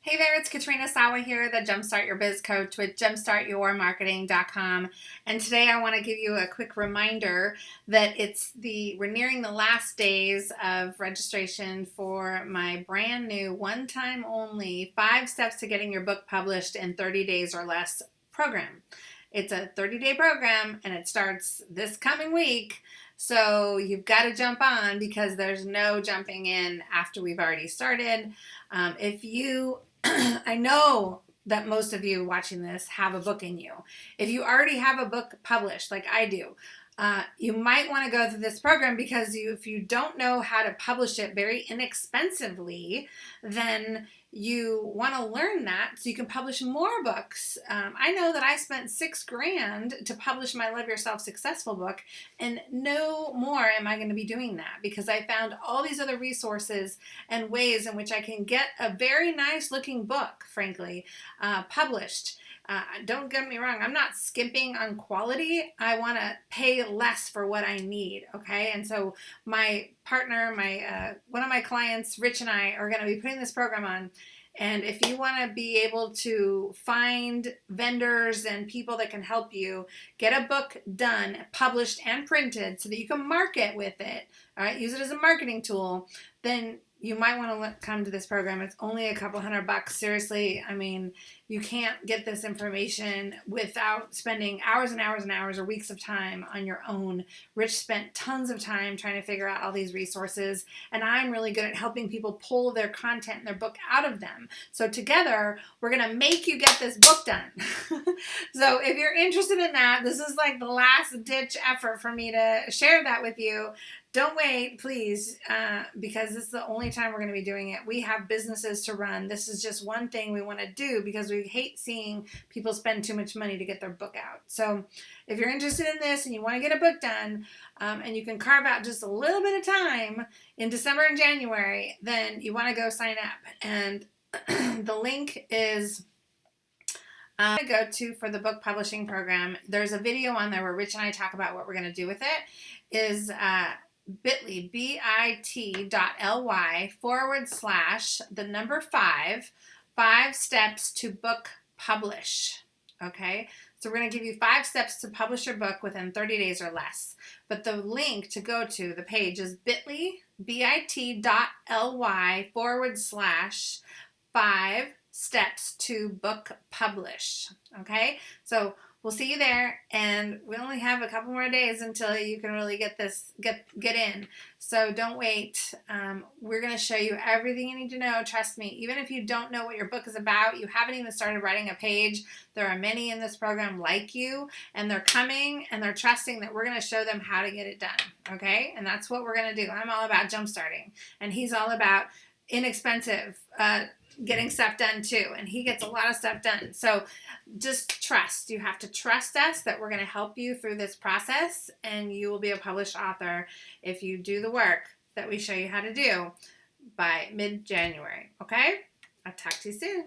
Hey there, it's Katrina Sawa here, the Jumpstart Your Biz Coach with jumpstartyourmarketing.com. And today I want to give you a quick reminder that it's the we're nearing the last days of registration for my brand new one-time only five steps to getting your book published in 30 days or less program. It's a 30-day program and it starts this coming week. So you've got to jump on because there's no jumping in after we've already started. Um, if you I know that most of you watching this have a book in you. If you already have a book published, like I do, uh, you might want to go through this program because you, if you don't know how to publish it very inexpensively, then you want to learn that so you can publish more books. Um, I know that I spent six grand to publish my Love Yourself Successful book, and no more am I going to be doing that because I found all these other resources and ways in which I can get a very nice looking book, frankly, uh, published. Uh, don't get me wrong, I'm not skimping on quality. I want to pay less for what I need, okay? And so my partner, my uh, one of my clients, Rich and I, are going to be putting this program on. And if you want to be able to find vendors and people that can help you get a book done, published and printed so that you can market with it, all right, use it as a marketing tool, then you might want to come to this program. It's only a couple hundred bucks. Seriously, I mean, you can't get this information without spending hours and hours and hours or weeks of time on your own. Rich spent tons of time trying to figure out all these resources, and I'm really good at helping people pull their content and their book out of them. So together, we're going to make you get this book done. so if you're interested in that, this is like the last ditch effort for me to share that with you. Don't wait, please, uh, because this is the only time we're going to be doing it. We have businesses to run. This is just one thing we want to do because we hate seeing people spend too much money to get their book out. So if you're interested in this and you want to get a book done um, and you can carve out just a little bit of time in December and January, then you want to go sign up. And the link is um, go to for the book publishing program. There's a video on there where Rich and I talk about what we're going to do with it. Is uh, bit.ly, bit.ly forward slash the number five, five steps to book publish. Okay, so we're going to give you five steps to publish your book within 30 days or less. But the link to go to the page is bit.ly, bit.ly forward slash five steps to book publish. Okay, so we'll see you there and we only have a couple more days until you can really get this get get in. So don't wait. Um, we're going to show you everything you need to know. Trust me even if you don't know what your book is about you haven't even started writing a page there are many in this program like you and they're coming and they're trusting that we're going to show them how to get it done okay? And that's what we're going to do. I'm all about jump starting and he's all about inexpensive uh, getting stuff done too and he gets a lot of stuff done. So just trust. You have to trust us that we're going to help you through this process and you will be a published author if you do the work that we show you how to do by mid-January okay? I'll talk to you soon